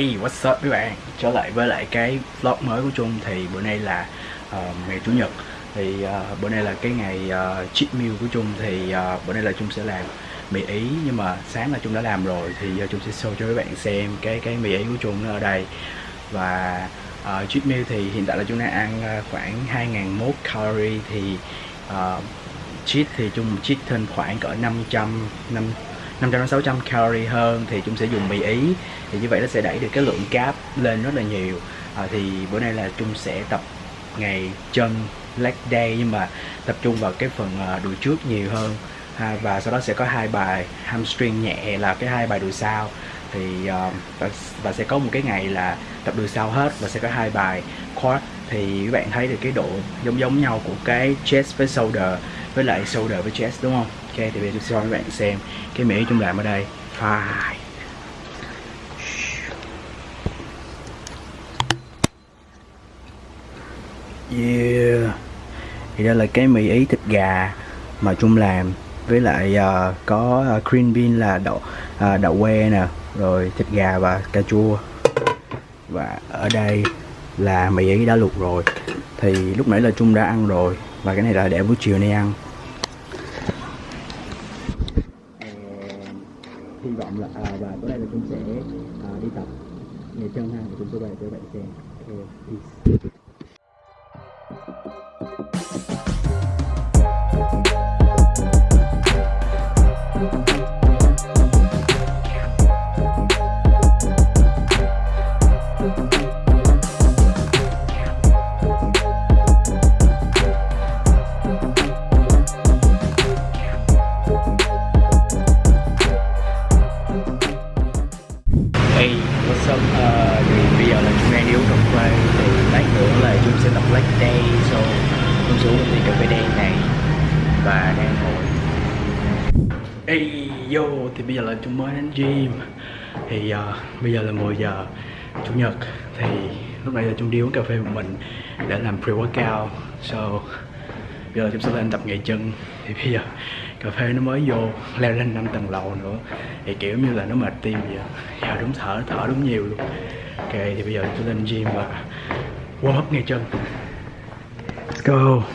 Hey, what's up các bạn? Trở lại với lại cái vlog mới của Trung. Thì bữa nay là uh, ngày Chủ nhật. Thì uh, bữa nay là cái ngày uh, cheat meal của Trung. Thì uh, bữa nay là Trung sẽ làm mì Ý nhưng mà sáng là Trung đã làm rồi. Thì uh, Trung sẽ show cho các bạn xem cái cái mì Ý của Trung nó ở đây. Và uh, cheat meal thì hiện tại là Trung đang ăn uh, khoảng 2001 calorie. Thì uh, cheat thì Trung cheat thêm khoảng cỡ 500 5 500 đến 600 calorie hơn thì chúng sẽ dùng mì ý. Thì như vậy nó sẽ đẩy được cái lượng cáp lên rất là nhiều. À, thì bữa nay là Trung sẽ tập ngày chân leg day nhưng mà tập trung vào cái phần à, đùi trước nhiều hơn. Ha, và sau đó sẽ có hai bài hamstring nhẹ là cái hai bài đùi sau. Thì uh, và, và sẽ có một cái ngày là tập đùi sau hết và sẽ có hai bài quad. Thì các bạn thấy được cái độ giống giống nhau của cái chest với shoulder với lại shoulder với chest đúng không? Ok thì bây giờ tôi sẽ cho các bạn xem cái mỹ chúng làm ở đây. Phải. Yeah. Thì đây là cái mì ý thịt gà mà Trung làm. Với lại uh, có uh, green bean là đậu uh, đậu que nè rồi thịt gà và cà chua. Và ở đây là mì ý đã luộc rồi. Thì lúc nãy là Trung đã ăn rồi. Và cái này là để buổi chiều nay ăn. Hy vọng là à, và tối nay là chúng sẽ à, đi tập nghề chân ha và chúng tôi về cho bạn xem okay, peace. Hey, Hey, yo, thì bây giờ là chúng mới đến gym. Thì uh, bây giờ là 10 giờ chủ nhật. Thì lúc nãy là chúng đi uống cà phê một mình để làm pre-workout. So bây giờ chúng sẽ lên tập ngày chân. Thì bây giờ cà phê nó mới vô leo lên 5 tầng lầu nữa. Thì kiểu như là nó mệt tim vậy giờ đúng thở thở đúng nhiều luôn. Ok thì bây giờ chúng lên gym và warm up ngày chân. Let's go.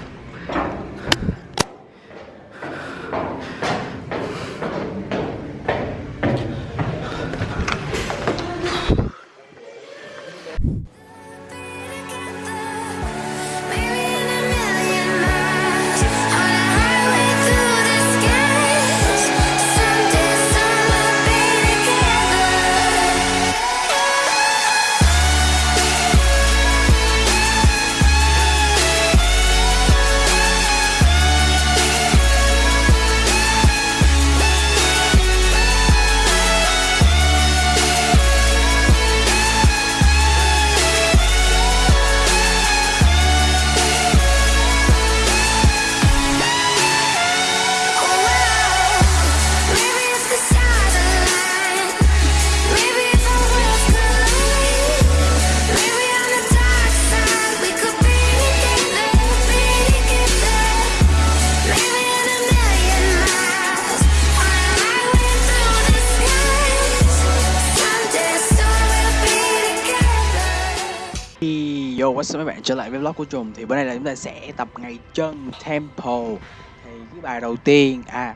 Yo, what's up mấy bạn? Trở lại với vlog của Trùng Thì bữa nay là chúng ta sẽ tập ngày chân Temple. Thì cái bài đầu tiên À,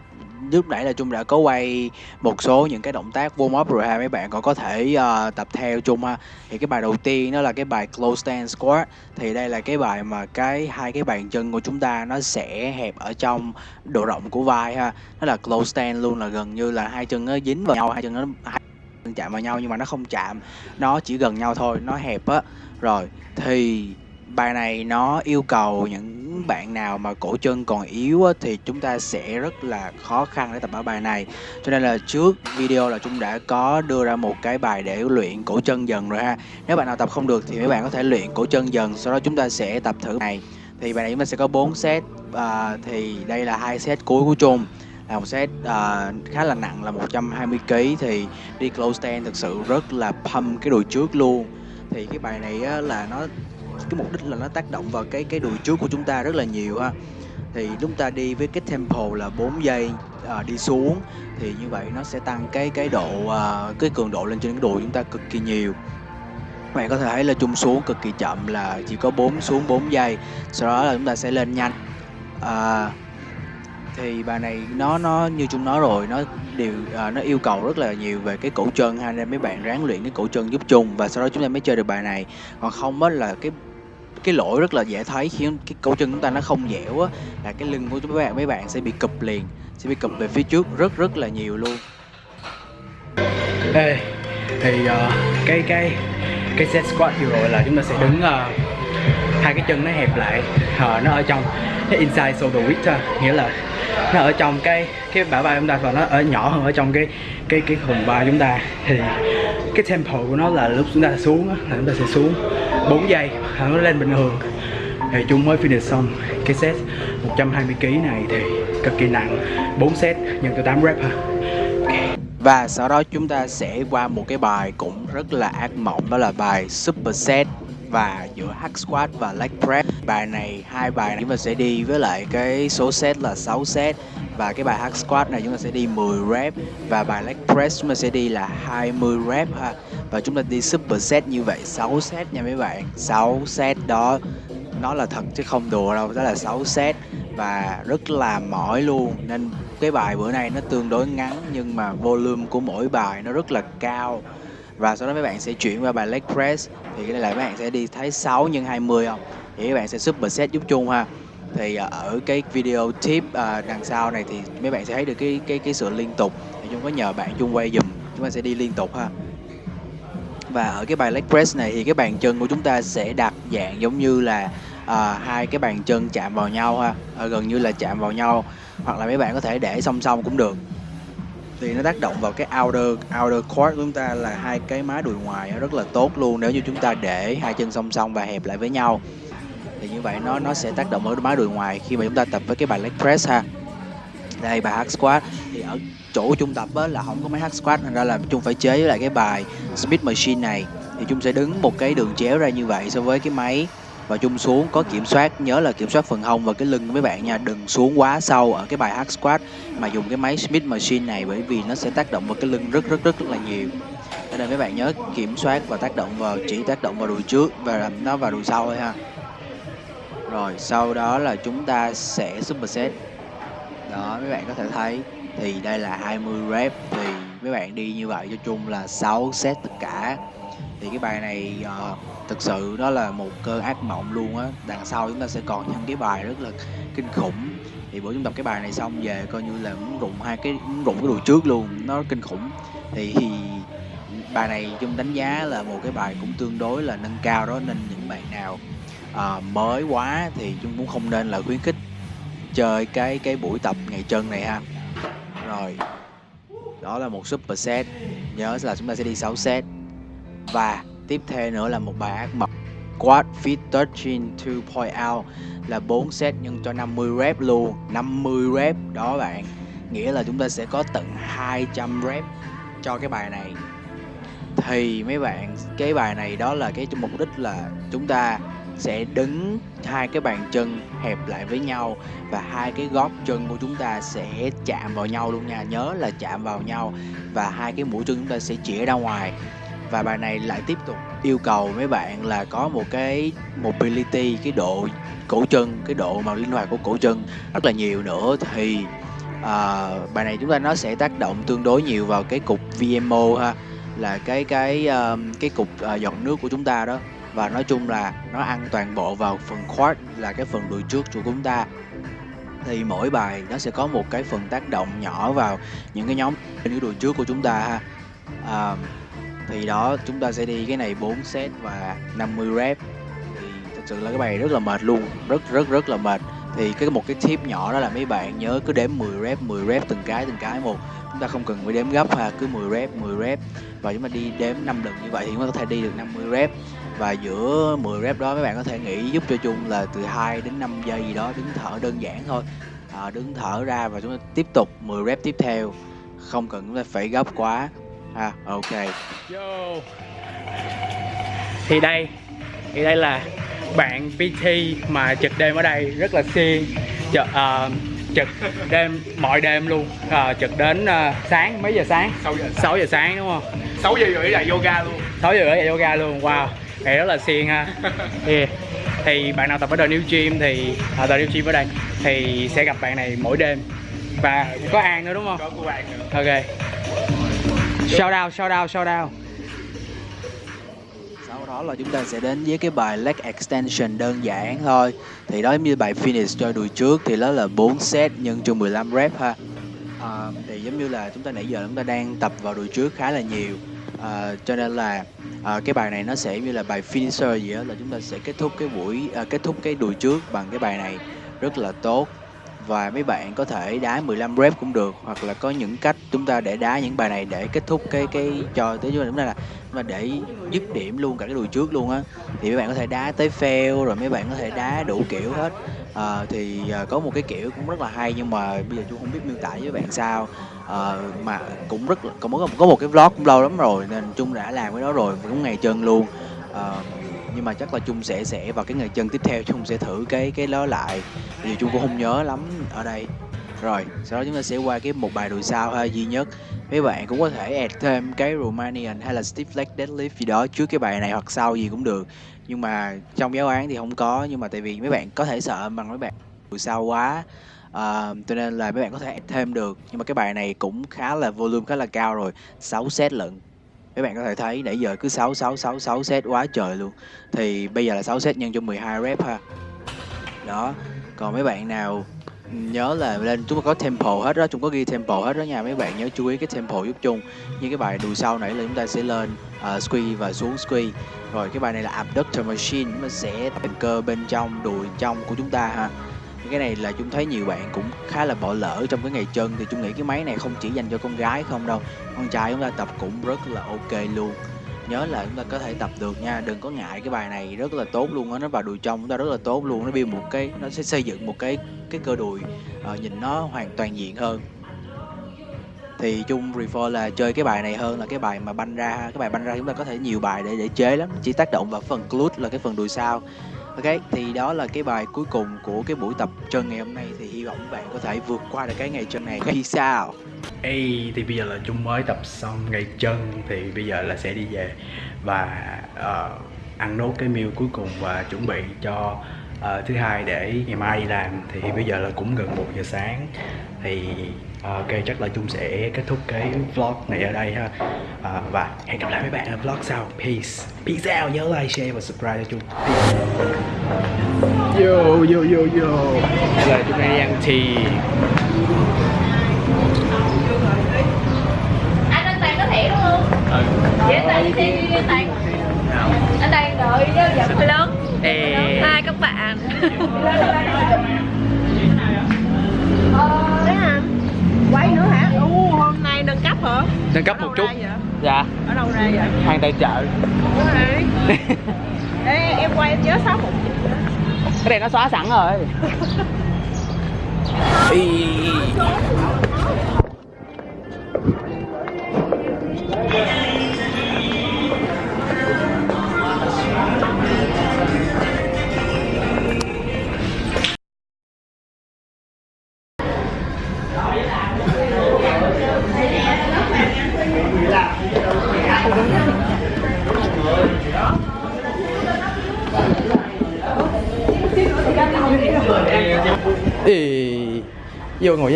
lúc nãy là Trung đã có quay một số những cái động tác warm up rồi ha Mấy bạn còn có thể uh, tập theo Trung ha. Thì cái bài đầu tiên đó là cái bài close stand squat. Thì đây là cái bài mà cái hai cái bàn chân của chúng ta nó sẽ hẹp ở trong độ rộng của vai ha. Nó là close stand luôn là gần như là hai chân nó dính vào nhau Hai chân nó hai chạm vào nhau nhưng mà nó không chạm. Nó chỉ gần nhau thôi, nó hẹp á rồi thì bài này nó yêu cầu những bạn nào mà cổ chân còn yếu á, thì chúng ta sẽ rất là khó khăn để tập ở bài này. Cho nên là trước video là chúng đã có đưa ra một cái bài để luyện cổ chân dần rồi ha. Nếu bạn nào tập không được thì mấy bạn có thể luyện cổ chân dần sau đó chúng ta sẽ tập thử này. Thì bài này chúng ta sẽ có 4 set à, thì đây là hai set cuối của chung. Là một set à, khá là nặng là 120 kg thì đi close stand thực sự rất là pump cái đùi trước luôn thì cái bài này á, là nó cái mục đích là nó tác động vào cái cái đùi trước của chúng ta rất là nhiều ha. Thì chúng ta đi với cái tempo là 4 giây à, đi xuống thì như vậy nó sẽ tăng cái cái độ à, cái cường độ lên trên cái đùi chúng ta cực kỳ nhiều. Các bạn có thể thấy là chung xuống cực kỳ chậm là chỉ có 4 xuống 4 giây sau đó là chúng ta sẽ lên nhanh. À, thì bài này nó nó như chúng nói rồi nó đều à, nó yêu cầu rất là nhiều về cái cổ chân ha nên mấy bạn ráng luyện cái cổ chân giúp chung và sau đó chúng ta mới chơi được bài này. Còn không á là cái cái lỗi rất là dễ thấy khi cái cổ chân chúng ta nó không dẻo á là cái lưng của chúng mấy bạn mấy bạn sẽ bị cụp liền sẽ bị cụp về phía trước rất rất là nhiều luôn. Ê, thì uh, cái cái cái set squat vừa rồi là chúng ta sẽ đứng uh, hai cái chân nó hẹp lại uh, nó ở trong cái inside shoulder width uh, nghĩa là nó ở trong cái cái bả vai chúng ta và nó ở nhỏ hơn ở trong cái cái cái khùng vai chúng ta. Thì cái tempo của nó là lúc chúng ta xuống là chúng ta sẽ xuống 4 giây, là nó lên bình thường. Thì chúng mới finish xong cái set 120 kg này thì cực kỳ nặng 4 set nhân từ 8 rep ha. Và sau đó chúng ta sẽ qua một cái bài cũng rất là ác mộng, đó là bài super set và giữa hack squat và leg press bài này, hai bài này chúng ta sẽ đi với lại cái số set là 6 set. Và cái bài hack squat này chúng ta sẽ đi 10 rep. Và bài leg press chúng ta sẽ đi là 20 rep ha. Và chúng ta đi super set như vậy 6 set nha mấy bạn. 6 set đó, nó là thật chứ không đùa đâu, đó là 6 set. Và rất là mỏi luôn. Nên cái bài bữa nay nó tương đối ngắn, nhưng mà volume của mỗi bài nó rất là cao và sau đó mấy bạn sẽ chuyển qua bài leg press. Thì cái này là mấy bạn sẽ đi thấy 6 nhân 20 không? Thì các bạn sẽ super set giúp chung ha. Thì à, ở cái video tip à, đằng sau này thì mấy bạn sẽ thấy được cái cái cái sự liên tục. Thì chúng có nhờ bạn chung quay dùm chúng ta sẽ đi liên tục ha. Và ở cái bài leg press này thì cái bàn chân của chúng ta sẽ đặt dạng giống như là à, hai cái bàn chân chạm vào nhau ha. À, gần như là chạm vào nhau. Hoặc là mấy bạn có thể để song song cũng được thì nó tác động vào cái outer outer core của chúng ta là hai cái má đùi ngoài rất là tốt luôn. Nếu như chúng ta để hai chân song song và hẹp lại với nhau thì như vậy nó nó sẽ tác động ở má đùi ngoài khi mà chúng ta tập với cái bài leg press ha. Đây bài hack squat. Thì ở chỗ trung tập á, là không có máy hack squat nên ra là chung phải chế với lại cái bài Smith machine này. Thì chung sẽ đứng một cái đường chéo ra như vậy so với cái máy và chung xuống có kiểm soát, nhớ là kiểm soát phần hông và cái lưng của mấy bạn nha. Đừng xuống quá sâu ở cái bài hack squat mà dùng cái máy Smith machine này bởi vì nó sẽ tác động vào cái lưng rất rất rất là nhiều. Nên mấy bạn nhớ kiểm soát và tác động vào, chỉ tác động vào đùi trước và làm nó vào đùi sau thôi ha. Rồi, sau đó là chúng ta sẽ superset đó, mấy bạn có thể thấy, thì đây là 20 rep, thì mấy bạn đi như vậy cho chung là 6 set tất cả thì cái bài này uh, thực sự đó là một cơn ác mộng luôn á. Đằng sau chúng ta sẽ còn những cái bài rất là kinh khủng. Thì bữa chúng tập cái bài này xong về coi như là muốn rụng hai cái muốn rụng cái đùi trước luôn nó kinh khủng. Thì, thì bài này chung đánh giá là một cái bài cũng tương đối là nâng cao đó nên những bạn nào uh, mới quá thì chúng cũng không nên là khuyến khích chơi cái cái buổi tập ngày chân này ha. Rồi đó là một super set. Nhớ là chúng ta sẽ đi 6 set và tiếp theo nữa là một bài ác mộng Quad Fit 13 2.0 là 4 set nhân cho 50 rep luôn. 50 rep đó bạn. Nghĩa là chúng ta sẽ có tận 200 rep cho cái bài này. Thì mấy bạn, cái bài này đó là cái mục đích là chúng ta sẽ đứng hai cái bàn chân hẹp lại với nhau và hai cái gót chân của chúng ta sẽ chạm vào nhau luôn nha. Nhớ là chạm vào nhau và hai cái mũi chân chúng ta sẽ chĩa ra ngoài và bài này lại tiếp tục yêu cầu mấy bạn là có một cái mobility cái độ cổ chân cái độ mà linh hoạt của cổ chân rất là nhiều nữa. Thì uh, bài này chúng ta nó sẽ tác động tương đối nhiều vào cái cục VMO ha là cái cái uh, cái cục uh, giọt nước của chúng ta đó. Và nói chung là nó ăn toàn bộ vào phần quad là cái phần đùi trước của chúng ta. Thì mỗi bài nó sẽ có một cái phần tác động nhỏ vào những cái nhóm trên cái đùi trước của chúng ta ha. À, thì đó chúng ta sẽ đi cái này 4 set và 50 rep. Thì thật sự là cái bài rất là mệt luôn rất rất rất là mệt. Thì cái một cái tip nhỏ đó là mấy bạn nhớ cứ đếm 10 rep 10 rep từng cái từng cái một. Chúng ta không cần phải đếm gấp ha cứ 10 rep 10 rep. Và chúng ta đi đếm 5 lần như vậy thì chúng ta có thể đi được 50 rep. Và giữa 10 rep đó mấy bạn có thể nghĩ giúp cho chung là từ 2 đến 5 giây gì đó đứng thở đơn giản thôi. À, đứng thở ra và chúng ta tiếp tục 10 rep tiếp theo. Không cần chúng ta phải gấp quá ha ok. Yo. thì đây thì đây là bạn PT mà trực đêm ở đây rất là siêng. Chợ, ờ, trực đêm mọi đêm luôn. Ờ, trực đến ờ, sáng mấy giờ sáng? 6 giờ 6 giờ sáng đúng không? 6 giờ rưỡi là yoga luôn. 6 giờ rưỡi là yoga luôn wow. Thì rất là siêng ha. Yeah. thì bạn nào tập ở The New Gym thì ở The New Gym ở đây thì sẽ gặp bạn này mỗi đêm. Và có An nữa đúng không? Có của bạn nữa. Ok shout out shout out shout out. Sau đó là chúng ta sẽ đến với cái bài leg extension đơn giản thôi. Thì đó giống như bài finish cho đùi trước thì đó là 4 set nhân cho 15 rep ha. À, thì giống như là chúng ta nãy giờ chúng ta đang tập vào đùi trước khá là nhiều. À, cho nên là à, cái bài này nó sẽ như là bài finisher gì đó là chúng ta sẽ kết thúc cái buổi à, kết thúc cái đùi trước bằng cái bài này. Rất là tốt và mấy bạn có thể đá 15 rep cũng được hoặc là có những cách chúng ta để đá những bài này để kết thúc cái cái cho tới chúng ta là mà để dứt điểm luôn cả cái đùi trước luôn á thì mấy bạn có thể đá tới fail rồi mấy bạn có thể đá đủ kiểu hết. À, thì à, có một cái kiểu cũng rất là hay nhưng mà bây giờ chú không biết miêu tả với bạn sao. À, mà cũng rất là có một có một cái vlog cũng lâu lắm rồi nên chung đã làm cái đó rồi cũng ngày chân luôn. À, nhưng mà chắc là chung sẽ sẽ vào cái ngày chân tiếp theo chung sẽ thử cái cái đó lại. Vì chung cũng không nhớ lắm ở đây. Rồi sau đó chúng ta sẽ qua cái một bài đùi sau ha duy nhất. Mấy bạn cũng có thể add thêm cái Romanian hay là Steve leg deadlift gì đó trước cái bài này hoặc sau gì cũng được. Nhưng mà trong giáo án thì không có nhưng mà tại vì mấy bạn có thể sợ bằng mấy bạn đùi sau quá. Ờ, cho nên là mấy bạn có thể add thêm được. Nhưng mà cái bài này cũng khá là volume khá là cao rồi 6 set lận mấy bạn có thể thấy nãy giờ cứ 6 6 6 6 set quá trời luôn. Thì bây giờ là 6 set nhân cho 12 rep ha. Đó còn mấy bạn nào nhớ là lên chúng ta có tempo hết đó chúng có ghi tempo hết đó nha. Mấy bạn nhớ chú ý cái tempo giúp chung. Như cái bài đùi sau nãy là chúng ta sẽ lên ờ, uh, squeeze và xuống squeeze. rồi cái bài này là abductor machine nó sẽ tập cơ bên trong đùi trong của chúng ta ha cái này là chúng thấy nhiều bạn cũng khá là bỏ lỡ trong cái ngày chân thì chúng nghĩ cái máy này không chỉ dành cho con gái không đâu. Con trai chúng ta tập cũng rất là ok luôn. Nhớ là chúng ta có thể tập được nha đừng có ngại cái bài này rất là tốt luôn á nó vào đùi trong chúng ta rất là tốt luôn nó build một cái nó sẽ xây dựng một cái cái cơ đùi uh, nhìn nó hoàn toàn diện hơn. Thì chung prefer là chơi cái bài này hơn là cái bài mà banh ra cái bài banh ra chúng ta có thể nhiều bài để để chế lắm chỉ tác động vào phần glute là cái phần đùi sau ok thì đó là cái bài cuối cùng của cái buổi tập chân ngày hôm nay. Thì hy vọng các bạn có thể vượt qua được cái ngày chân này khi sao? Ê, thì bây giờ là chúng mới tập xong ngày chân thì bây giờ là sẽ đi về và uh, ăn nốt cái meal cuối cùng và chuẩn bị cho uh, thứ hai để ngày mai đi làm. Thì bây giờ là cũng gần 1 giờ sáng. Thì ờ, ok chắc là Trung sẽ kết thúc cái vlog này ở đây ha Ờ, và hẹn gặp lại mấy bạn ở vlog sau peace peace out nhớ like share và subscribe cho Trung yo yo yo yo giờ chúng ta đi ăn thì anh anh Toàn có thẻ đúng không? Ừ. Vậy anh Toàn đi đi anh Toàn. Anh Toàn đợi hơi lớn. Hai các bạn. hả? nâng cấp một chút. dạ. Ở đâu ra vậy? hàng tại chợ. Ê, em quay em nhớ sáu một cái này nó xóa sẵn rồi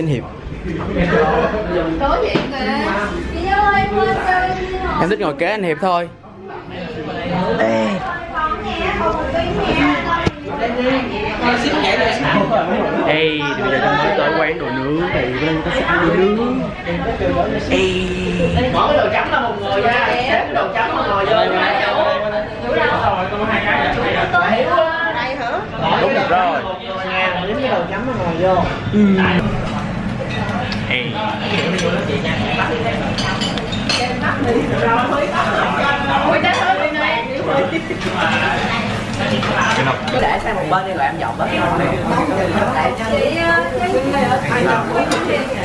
danh hiệp em thích ngồi kế anh hiệp thôi. Ê. Ê, bây giờ chúng tới quán đồ nướng thì bên có sẽ ăn đồ nướng. Ê. Bỏ cái đồ chấm là một người nha xếp cái đồ chấm mà ngồi vô nha rồi có hai cái Đây hả? Đúng rồi. Dính cái đồ chấm mà ngồi vô Ê Ôi trái hơi bên này. cứ để sang một bên đi rồi em dọn đó Chị, ờ, chị, ờ,